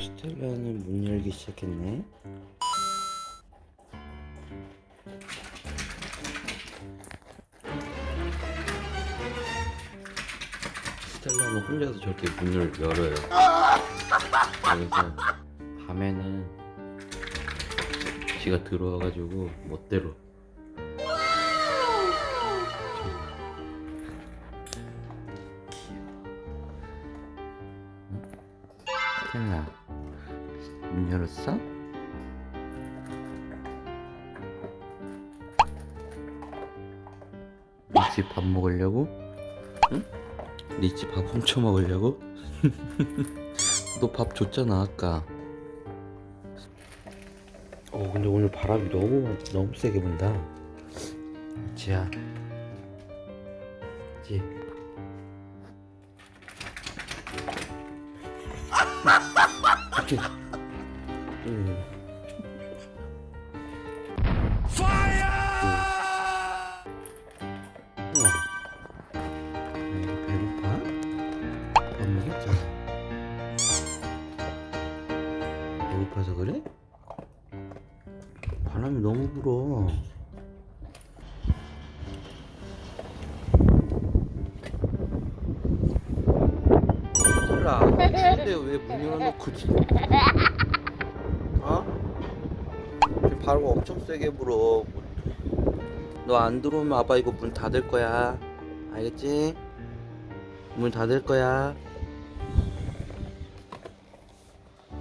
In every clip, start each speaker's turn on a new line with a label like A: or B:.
A: 스텔라는 문 열기 시작했네. 스텔라는 혼자서 저렇게 문을 열어요. 그래서 밤에는 지가 들어와가지고 멋대로 스텔라 문 열었어? 리치 밥 먹으려고? 응? 리치 밥 훔쳐 먹으려고? 너 밥 줬잖아 아까 어 근데 오늘 바람이 너무 너무 세게 분다 리치야 리치 리치 먹었잖아. 배고파서 그래? 바람이 너무 불어. 몰라. 근데 왜 문 열어놓고 지? 어? 바람 엄청 세게 불어. 너 안 들어오면 아빠 이거 문 닫을 거야. 알겠지? 문 닫을 거야.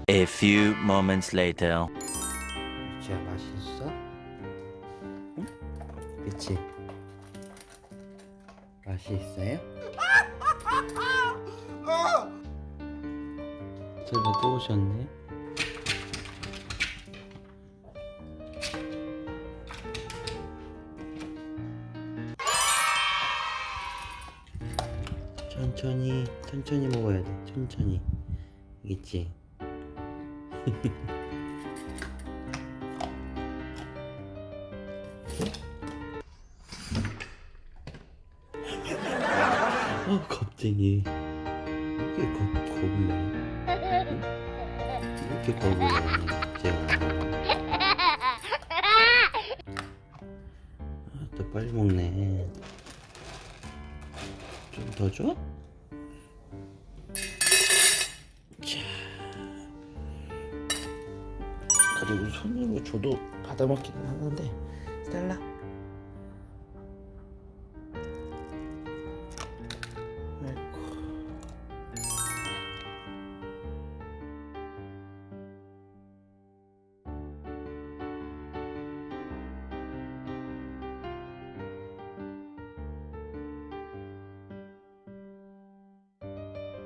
B: A few moments later.
A: 리치야 맛있어? 응? 리치 맛이 있어요? 설마 또 오셨네? 천천히 천천히 먹어야 돼. 천천히. 알겠지? 어 겁쟁이. 이렇게 겁, 내 이렇게 겁을 내 제가 아, 또 빨리 먹네 좀 더 줘? 자 그리고 손으로 줘도 받아먹기는 하는데 스텔라